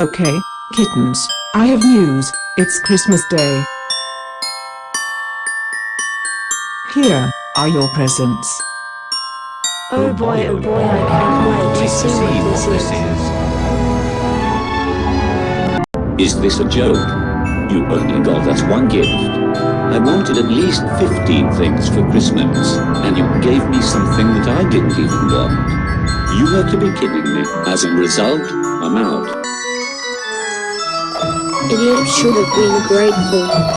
Okay, kittens, I have news, it's Christmas Day. Here are your presents. Oh boy, oh boy, I can't wait to see what this is. Is this a joke? You only got us one gift. I wanted at least 15 things for Christmas, and you gave me something that I didn't even want. You have to be kidding me. As a result, I'm out. Idiot should have been grateful.